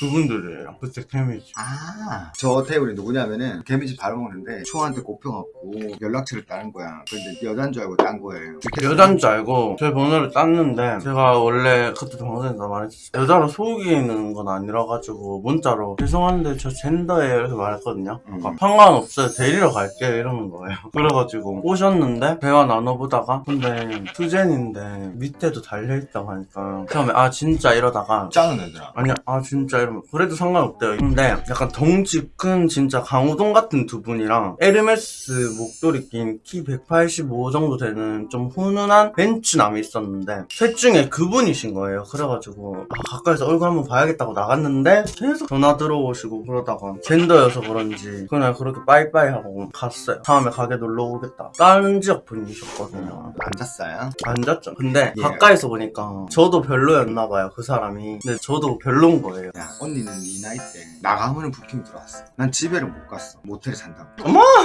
그분들이에요 그때 케미지 아, 저 테이블이 누구냐면은 개미집 바로 먹는데 초한테 꼽혀갖고 연락처를 따는 거야. 근데 여잔 줄 알고 딴 거예요. 여잔 줄 알고 제 번호를 땄는데 제가 원래 그때 방송에서 말했었어요 여자로 속이는 건 아니라 가지고 문자로 죄송한데 저 젠더예요 이렇게 말했거든요 음. 아, 상관없어요 데리러 갈게요 이러는 거예요 그래가지고 오셨는데 대화 나눠보다가 근데 투젠인데 밑에도 달려있다고 하니까 처음에 아 진짜 이러다가 짱은 애들아. 아니야 아 진짜 이러 면 그래도 상관없대요 근데 약간 덩치 큰 진짜 강호동 같은 두 분이랑 에르메스 목도리 낀 키 185 정도 되는 좀 훈훈한 벤츠남이 있었는데 셋 중에 그분이신 거예요 그래가지고 아, 가까이서 얼굴 한번 봐야겠다고 나갔는데 계속 전화 들어오시고 그러다가 젠더여서 그런지 그냥 그렇게 빠이빠이 하고 갔어요 다음에 가게 놀러 오겠다 다른 지역 분이셨거든요 앉았어요? 앉았죠. 근데 예. 가까이서 보니까 저도 별로였나 봐요. 그 사람이. 근데 저도 별론 거예요. 야, 언니는 네 나이 때 나가면은 부킹 들어왔어. 난 집에를 못 갔어. 모텔에 산다고.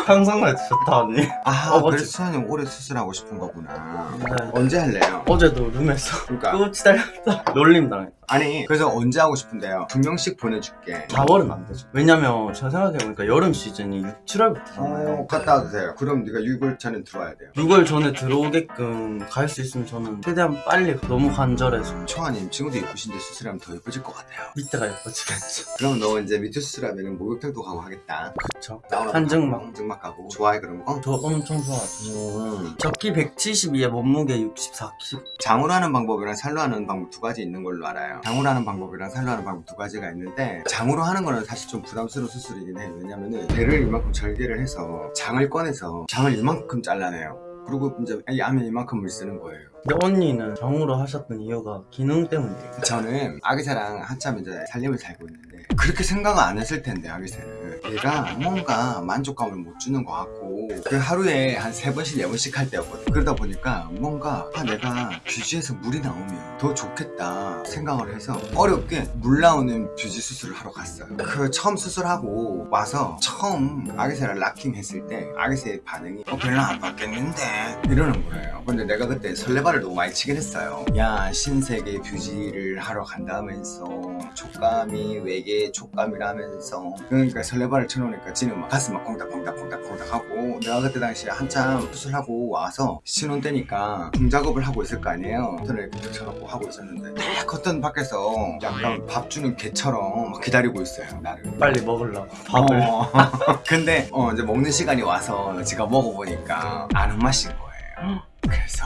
상상만 좋다 언니. 아, 어, 그래서. 수현이 올해 수술하고 싶은 거구나. 네. 언제 할래요? 어제도 룸에서 그러니까 끄치 달렸다. 놀림 당했다. 아니 그래서 언제 하고 싶은데요? 두 명씩 보내줄게. 4월은 안 되죠. 왜냐면 제가 생각해보니까 여름 시즌이 6, 7월부터잖아요. 어, 갔다 와주세요. 그럼 네가 6월 전에 들어와야 돼요. 6월 전에 들어오게끔 갈 수 있으면 저는 최대한 빨리 너무 간절해서 청아님 지금도 예쁘신데 수술하면 더 예뻐질 것 같아요. 밑에가 예뻐지겠죠. 그럼 너 이제 밑에 수술하면 목욕탕도 가고 하겠다. 그쵸. 한증막. 한증막 가고 좋아해 그런 거? 저 엄청 좋아하죠. 음. 적기 172에 몸무게 64kg. 장으로 하는 방법이랑 살로 하는 방법 두 가지 있는 걸로 알아요. 장으로 하는 방법이랑 살로 하는 방법 두 가지가 있는데 장으로 하는 거는 사실 좀 부담스러운 수술이긴 해요. 왜냐면은 배를 이만큼 절개를 해서 장을 꺼내서 장을 이만큼 잘라내요. 그리고 이제 이 안에 이만큼을 쓰는 거예요. 근데 언니는 정으로 하셨던 이유가 기능 때문이에요. 저는 아기새랑 한참 이제 살림을 살고 있는데 그렇게 생각을 안 했을 텐데 아기새를 얘가 뭔가 만족감을 못 주는 것 같고 그 하루에 한 세 번씩 네 번씩 할 때였거든. 그러다 보니까 뭔가 아, 내가 뷰지에서 물이 나오면 더 좋겠다 생각을 해서 어렵게 물 나오는 뷰지 수술을 하러 갔어요. 그 처음 수술하고 와서 처음 아기새를 락킹 했을 때 아기새의 반응이 어 별로 안 바꼈는데? 이러는 거예요. 근데 내가 그때 설레발을 너무 많이 치긴 했어요. 야 신세계 뷰지를 하러 간다면서 촉감이 외계 촉감이라면서. 그러니까 설레 발을 쳐놓으니까 지는 막 가슴 막 콩닥콩닥콩닥콩닥 하고 내가 그때 당시에 한참 수술하고 와서 신혼 때니까 중작업을 하고 있을 거 아니에요. 인터넷 이렇게 펼쳐놓고 하고 있었는데 딱 겉던 밖에서 약간 밥 주는 개처럼 막 기다리고 있어요 나를. 빨리 먹으려고 밥을. 어. 근데 어, 이제 먹는 시간이 와서 제가 먹어보니까 아는 맛인 거예요. 그래서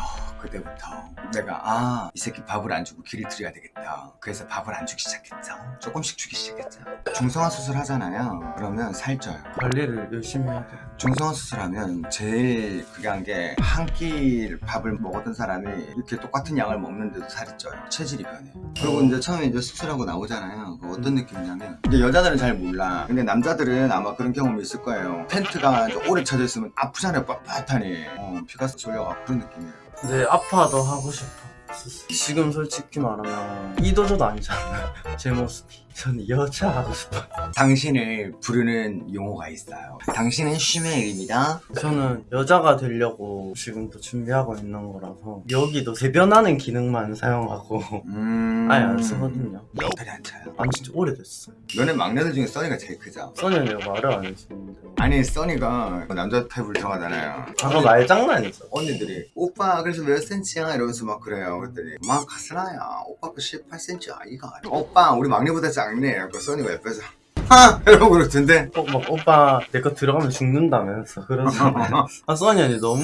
그때부터 내가 아 이 새끼 밥을 안 주고 길을 들여야 되겠다. 그래서 밥을 안 주기 시작했죠. 조금씩 주기 시작했죠. 중성화 수술 하잖아요. 그러면 살쪄요. 관리를 열심히 해야 돼요. 중성화 수술하면 제일 그게 한 게 한 끼 밥을 먹었던 사람이 이렇게 똑같은 양을 먹는데도 살이 쪄요. 체질이 변해. 그리고 이제 처음에 이제 수술하고 나오잖아요. 그 어떤 느낌이냐면 이제 여자들은 잘 몰라. 근데 남자들은 아마 그런 경험이 있을 거예요. 텐트가 오래 쳐져 있으면 아프잖아요. 빳빳하니. 어, 피가 쏠려가 그런 느낌이에요. 근데 아파도 하고 싶어. 지금 솔직히 말하면 이도저도 아니잖아요. 제 모습이. 저는 여자 하고 싶어요. 당신을 부르는 용어가 있어요. 당신은 쉬메일입니다. 저는 여자가 되려고 지금도 준비하고 있는 거라서 여기도 대변하는 기능만 사용하고 음... 아예 안 쓰거든요. 안 차요. 안 진짜 오래됐어요. 너네 막내들 중에 써니가 제일 크죠? 써니는 말을 안 했었는데 아니 써니가 남자 타입을 들어가잖아요 아까 말장난이죠. 언니들이 오빠 그래서 몇 센치야 이러면서 막 그래요 그랬더니 막 가스라야 오빠 그 18cm 아이가 오빠 우리 막내보다 작 네그 써니가 옆에서 하! 이러고 그러던데 어, 막 오빠 내 거 들어가면 죽는다면서 그러잖아요. 아 써니 언니 너무.